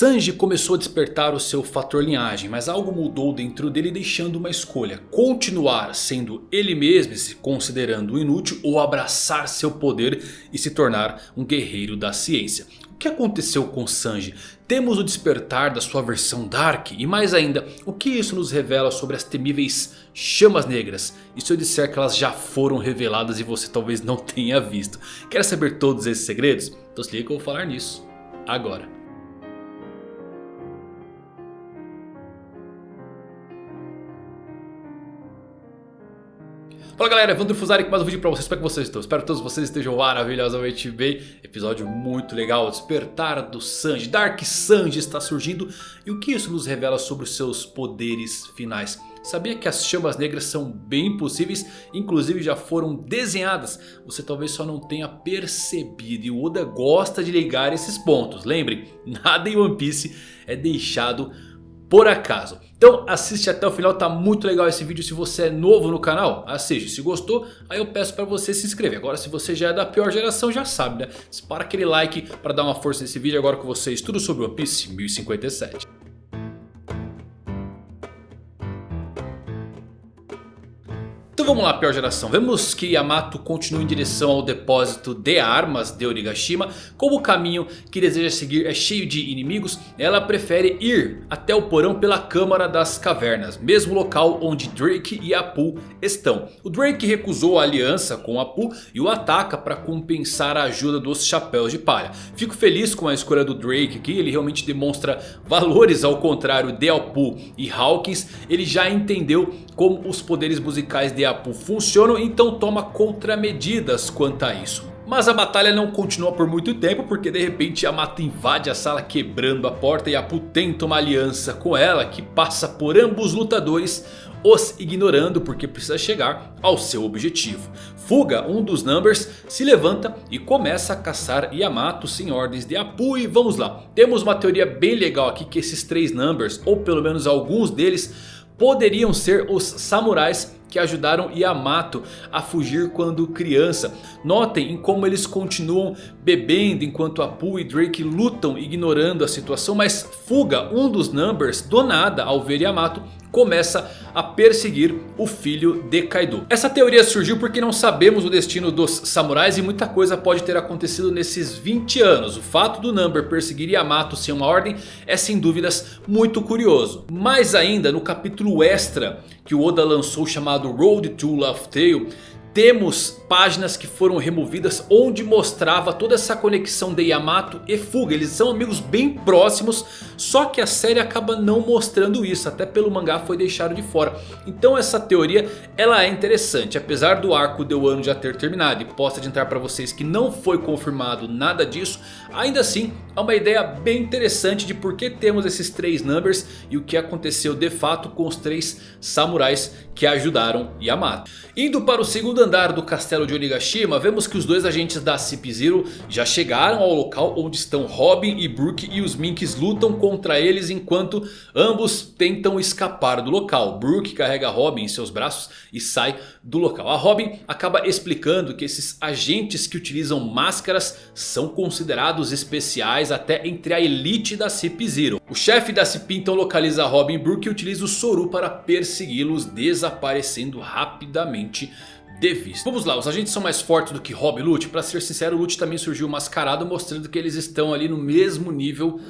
Sanji começou a despertar o seu fator linhagem, mas algo mudou dentro dele deixando uma escolha. Continuar sendo ele mesmo se considerando inútil ou abraçar seu poder e se tornar um guerreiro da ciência. O que aconteceu com Sanji? Temos o despertar da sua versão Dark e mais ainda, o que isso nos revela sobre as temíveis chamas negras? E se eu disser que elas já foram reveladas e você talvez não tenha visto? Quer saber todos esses segredos? Então se liga que eu vou falar nisso agora. Fala galera, Evandro Fusari com mais um vídeo pra vocês, como é que vocês estão? Espero que todos vocês estejam maravilhosamente bem. Episódio muito legal, despertar do Sanji, Dark Sanji está surgindo E o que isso nos revela sobre os seus poderes finais? Sabia que as chamas negras são bem possíveis, inclusive já foram desenhadas. Você talvez só não tenha percebido e o Oda gosta de ligar esses pontos. Lembre, nada em One Piece é deixado por acaso então assiste até o final, tá muito legal esse vídeo se você é novo no canal. Assiste, se gostou, aí eu peço pra você se inscrever. Agora se você já é da pior geração já sabe né. Dispara aquele like pra dar uma força nesse vídeo agora com vocês. Tudo sobre One Piece 1057. Vamos lá, pior geração. Vemos que Yamato continua em direção ao depósito de armas de Onigashima. Como o caminho que deseja seguir é cheio de inimigos, ela prefere ir até o porão pela Câmara das Cavernas. Mesmo local onde Drake e Apu estão. O Drake recusou a aliança com Apu e o ataca para compensar a ajuda dos Chapéus de Palha. Fico feliz com a escolha do Drake aqui. Ele realmente demonstra valores ao contrário de Apu e Hawkins. Ele já entendeu como os poderes musicais de Apu funcionam, então toma contramedidas quanto a isso. Mas a batalha não continua por muito tempo porque de repente Yamato invade a sala quebrando a porta e Apu tenta uma aliança com ela que passa por ambos lutadores os ignorando porque precisa chegar ao seu objetivo. Fuga, um dos Numbers, se levanta e começa a caçar Yamato sem ordens de Apu e vamos lá. Temos uma teoria bem legal aqui que esses três Numbers, ou pelo menos alguns deles poderiam ser os samurais que ajudaram Yamato a fugir quando criança. Notem em como eles continuam bebendo enquanto Apu e Drake lutam ignorando a situação. Mas Fuga, um dos Numbers, do nada ao ver Yamato começa a perseguir o filho de Kaido. Essa teoria surgiu porque não sabemos o destino dos samurais e muita coisa pode ter acontecido nesses 20 anos. O fato do Number perseguir Yamato sem uma ordem é sem dúvidas muito curioso. Mais ainda no capítulo extra que o Oda lançou chamado Road to Love Tale temos páginas que foram removidas onde mostrava toda essa conexão de Yamato e Fuga. Eles são amigos bem próximos, só que a série acaba não mostrando isso. Até pelo mangá foi deixado de fora. Então essa teoria ela é interessante. Apesar do arco de Wano já ter terminado e posso adiantar para vocês que não foi confirmado nada disso. Ainda assim é uma ideia bem interessante de por que temos esses três numbers e o que aconteceu de fato com os três samurais que ajudaram Yamato. Indo para o segundo andar do castelo de Onigashima, vemos que os dois agentes da CP0 já chegaram ao local onde estão Robin e Brook e os Minks lutam contra eles enquanto ambos tentam escapar do local. Brook carrega Robin em seus braços e sai do local. A Robin acaba explicando que esses agentes que utilizam máscaras são considerados especiais até entre a elite da CP0. O chefe da CP então localiza Robin Brook e utiliza o Soru para persegui-los desaparecendo rapidamente de vista. Vamos lá, os agentes são mais fortes do que Rob e Lute? Pra ser sincero, Lute também surgiu mascarado mostrando que eles estão ali no mesmo nível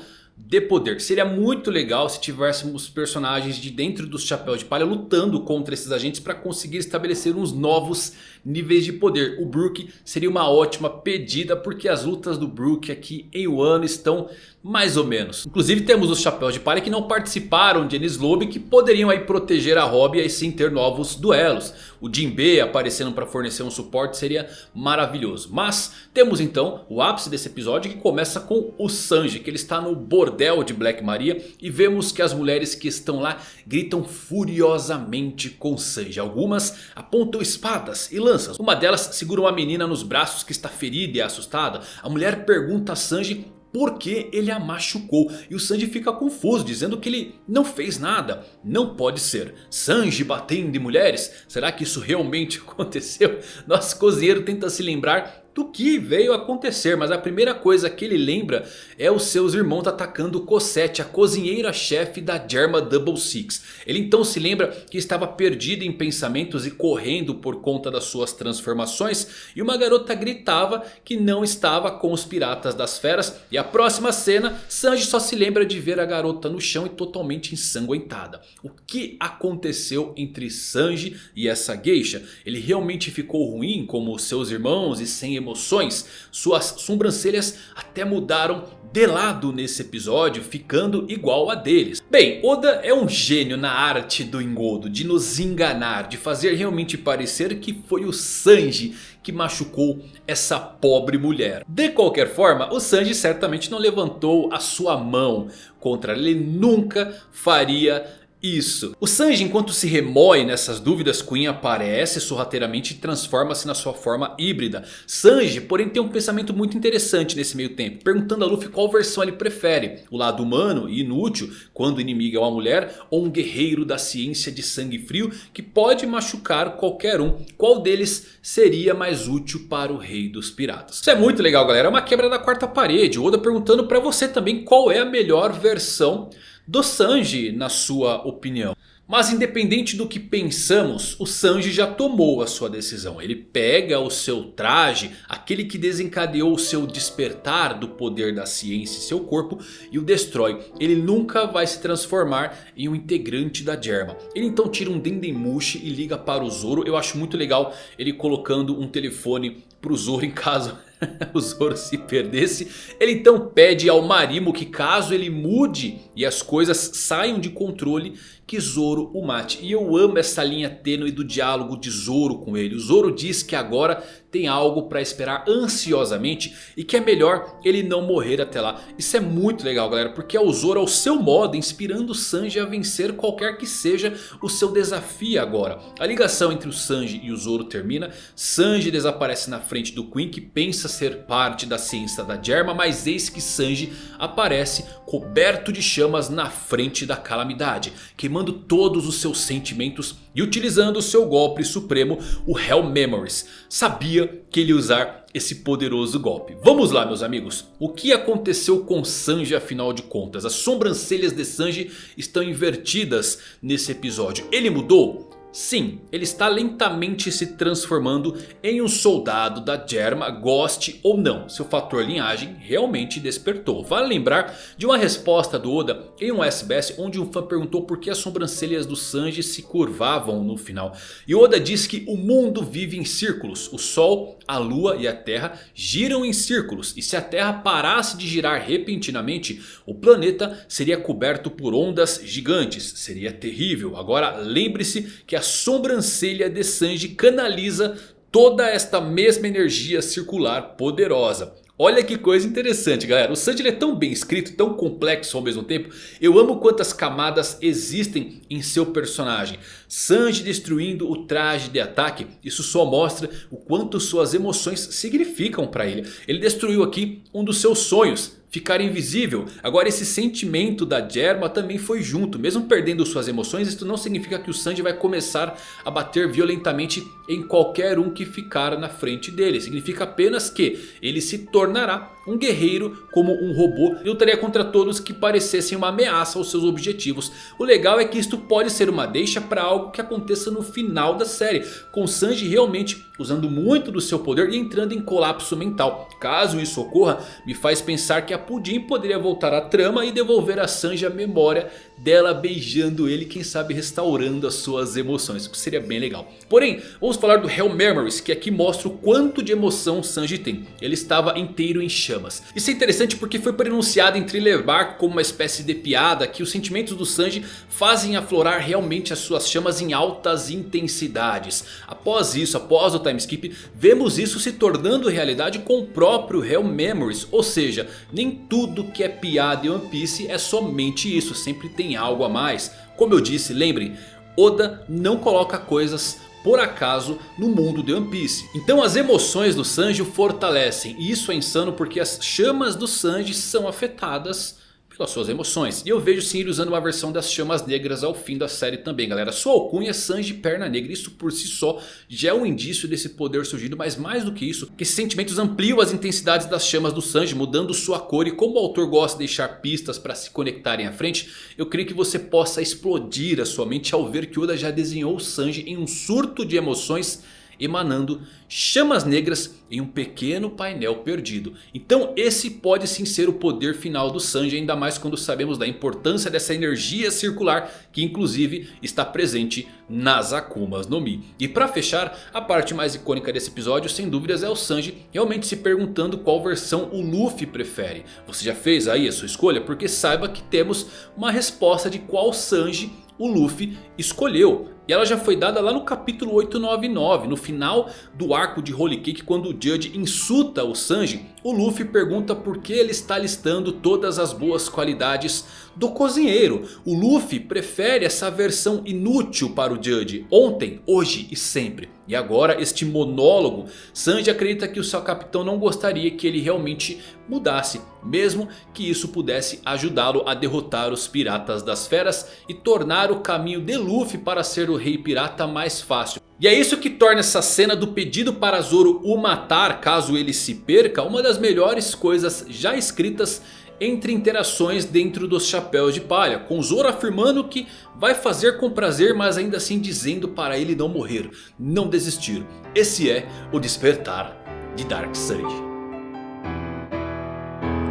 de poder. Seria muito legal se tivéssemos personagens de dentro dos Chapéus de Palha lutando contra esses agentes para conseguir estabelecer uns novos níveis de poder. O Brook seria uma ótima pedida porque as lutas do Brook aqui em Wano estão mais ou menos. Inclusive temos os Chapéus de Palha que não participaram de Enies Lobby que poderiam aí proteger a Robin e sim ter novos duelos. O Jinbe aparecendo para fornecer um suporte seria maravilhoso. Mas temos então o ápice desse episódio que começa com o Sanji que ele está no bordel de Black Maria. E vemos que as mulheres que estão lá gritam furiosamente com Sanji. Algumas apontam espadas e lanças. Uma delas segura uma menina nos braços que está ferida e assustada. A mulher pergunta a Sanji porque ele a machucou. E o Sanji fica confuso, dizendo que ele não fez nada. Não pode ser. Sanji batendo em mulheres? Será que isso realmente aconteceu? Nosso cozinheiro tenta se lembrar do que veio acontecer. Mas a primeira coisa que ele lembra é os seus irmãos atacando Cosette, a cozinheira-chefe da Germa Double Six. Ele então se lembra que estava perdido em pensamentos e correndo por conta das suas transformações. E uma garota gritava que não estava com os piratas das feras. E a próxima cena, Sanji só se lembra de ver a garota no chão e totalmente ensanguentada. O que aconteceu entre Sanji e essa geisha? Ele realmente ficou ruim como seus irmãos e sem emoções? Suas sobrancelhas até mudaram de lado nesse episódio, ficando igual a deles. Bem, Oda é um gênio na arte do engodo, de nos enganar, de fazer realmente parecer que foi o Sanji que machucou essa pobre mulher. De qualquer forma, o Sanji certamente não levantou a sua mão contra ele, ele nunca faria isso. O Sanji enquanto se remoe nessas dúvidas, Queen aparece sorrateiramente e transforma-se na sua forma híbrida. Sanji porém tem um pensamento muito interessante nesse meio tempo. Perguntando a Luffy qual versão ele prefere. O lado humano e inútil quando o inimigo é uma mulher. Ou um guerreiro da ciência de sangue frio que pode machucar qualquer um. Qual deles seria mais útil para o rei dos piratas? Isso é muito legal galera. É uma quebra da quarta parede. O Oda perguntando para você também qual é a melhor versão do Sanji na sua opinião. Mas independente do que pensamos, o Sanji já tomou a sua decisão. Ele pega o seu traje, aquele que desencadeou o seu despertar do poder da ciência em seu corpo e o destrói. Ele nunca vai se transformar em um integrante da Germa. Ele então tira um Dendemushi e liga para o Zoro. Eu acho muito legal ele colocando um telefone para o Zoro em caso o Zoro se perdesse. Ele então pede ao Marimo que caso ele mude e as coisas saiam de controle, que Zoro o mate. E eu amo essa linha tênue do diálogo de Zoro com ele. O Zoro diz que agora tem algo para esperar ansiosamente e que é melhor ele não morrer até lá. Isso é muito legal galera, porque é o Zoro ao seu modo inspirando o Sanji a vencer qualquer que seja o seu desafio agora. A ligação entre o Sanji e o Zoro termina, Sanji desaparece na frente do Queen que pensa ser parte da ciência da Germa, mas eis que Sanji aparece coberto de chamas na frente da calamidade, queimando todos os seus sentimentos e utilizando seu golpe supremo, o Hell Memories. Sabia que ele ia usar esse poderoso golpe. Vamos lá meus amigos. O que aconteceu com Sanji afinal de contas? As sobrancelhas de Sanji estão invertidas nesse episódio. Ele mudou? Sim, ele está lentamente se transformando em um soldado da Germa, goste ou não. Seu fator linhagem realmente despertou. Vale lembrar de uma resposta do Oda em um SBS onde um fã perguntou por que as sobrancelhas do Sanji se curvavam no final. E Oda diz que o mundo vive em círculos. O Sol, a Lua e a Terra giram em círculos. E se a Terra parasse de girar repentinamente, o planeta seria coberto por ondas gigantes. Seria terrível. Agora lembre-se que a a sobrancelha de Sanji canaliza toda esta mesma energia circular poderosa. Olha que coisa interessante galera. O Sanji é tão bem escrito, tão complexo ao mesmo tempo. Eu amo quantas camadas existem em seu personagem. Sanji destruindo o traje de ataque. Isso só mostra o quanto suas emoções significam para ele. Ele destruiu aqui um dos seus sonhos ficar invisível. Agora esse sentimento da Germa também foi junto. Mesmo perdendo suas emoções, isso não significa que o Sanji vai começar a bater violentamente em qualquer um que ficar na frente dele. Significa apenas que ele se tornará um guerreiro como um robô e lutaria contra todos que parecessem uma ameaça aos seus objetivos. O legal é que isto pode ser uma deixa para algo que aconteça no final da série. Com Sanji realmente usando muito do seu poder e entrando em colapso mental. Caso isso ocorra, me faz pensar que a Pudim poderia voltar à trama e devolver a Sanji a memória dela beijando ele, quem sabe restaurando as suas emoções, o que seria bem legal. Porém, vamos falar do Hell Memories, que aqui mostra o quanto de emoção Sanji tem. Ele estava inteiro em chamas. Isso é interessante porque foi pronunciado em Thriller Bark como uma espécie de piada que os sentimentos do Sanji fazem aflorar realmente as suas chamas em altas intensidades. Após isso, após o time skip, vemos isso se tornando realidade com o próprio Hell Memories. Ou seja, nem tudo que é piada em One Piece é somente isso, sempre tem tem algo a mais. Como eu disse, lembrem, Oda não coloca coisas por acaso no mundo de One Piece. Então as emoções do Sanji o fortalecem. E isso é insano porque as chamas do Sanji são afetadas pelas suas emoções. E eu vejo sim ele usando uma versão das chamas negras ao fim da série também galera. Sua alcunha é Sanji Perna Negra. Isso por si só já é um indício desse poder surgindo. Mas mais do que isso, que esses sentimentos ampliam as intensidades das chamas do Sanji. Mudando sua cor e como o autor gosta de deixar pistas para se conectarem à frente. Eu creio que você possa explodir a sua mente ao ver que Oda já desenhou o Sanji em um surto de emoções emanando chamas negras em um pequeno painel perdido. Então esse pode sim ser o poder final do Sanji, ainda mais quando sabemos da importância dessa energia circular que inclusive está presente nas Akumas no Mi. E para fechar, a parte mais icônica desse episódio sem dúvidas é o Sanji realmente se perguntando qual versão o Luffy prefere. Você já fez aí a sua escolha? Porque saiba que temos uma resposta de qual Sanji o Luffy escolheu. E ela já foi dada lá no capítulo 899, no final do arco de Holy Cake, quando o Judge insulta o Sanji. O Luffy pergunta por que ele está listando todas as boas qualidades do cozinheiro. O Luffy prefere essa versão inútil para o Judge, ontem, hoje e sempre. E agora este monólogo, Sanji acredita que o seu capitão não gostaria que ele realmente mudasse. Mesmo que isso pudesse ajudá-lo a derrotar os piratas das feras e tornar o caminho de Luffy para ser o rei pirata mais fácil. E é isso que torna essa cena do pedido para Zoro o matar caso ele se perca uma das melhores coisas já escritas entre interações dentro dos chapéus de palha. Com Zoro afirmando que vai fazer com prazer mas ainda assim dizendo para ele não morrer, não desistir. Esse é o despertar de Dark Side.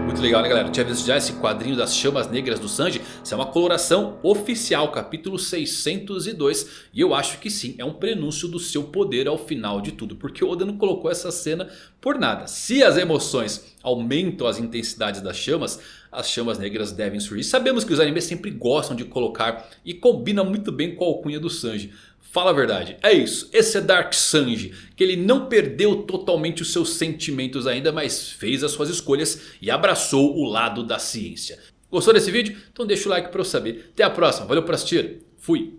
Muito legal né galera, tinha visto já esse quadrinho das chamas negras do Sanji. Isso é uma coloração oficial, capítulo 602. E eu acho que sim, é um prenúncio do seu poder ao final de tudo. Porque o Oda não colocou essa cena por nada. Se as emoções aumentam as intensidades das chamas, as chamas negras devem surgir. Sabemos que os animes sempre gostam de colocar e combina muito bem com a alcunha do Sanji. Fala a verdade, é isso, esse é Dark Sanji, que ele não perdeu totalmente os seus sentimentos ainda, mas fez as suas escolhas e abraçou o lado da ciência. Gostou desse vídeo? Então deixa o like para eu saber. Até a próxima, valeu por assistir, fui!